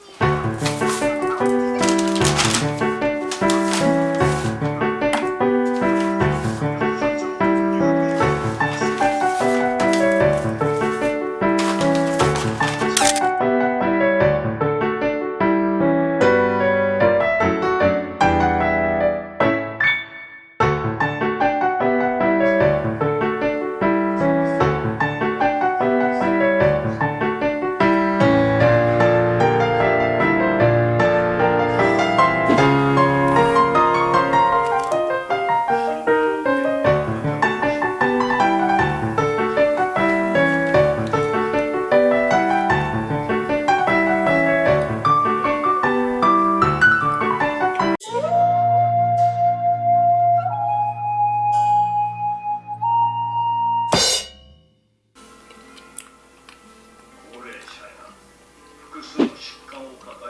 watching.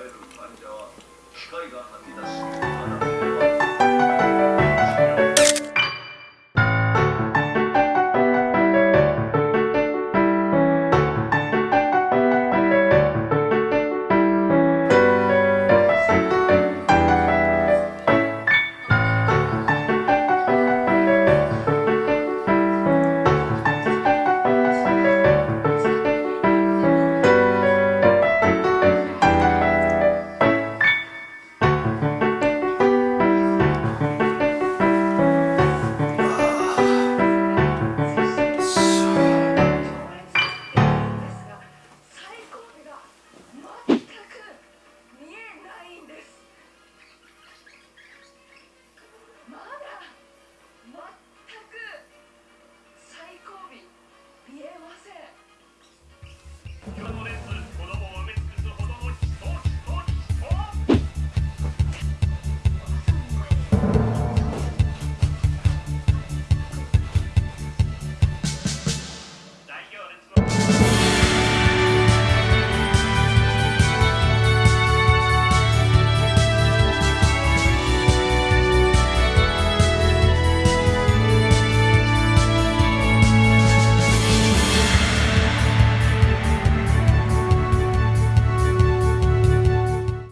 える患者は機械が吐き出し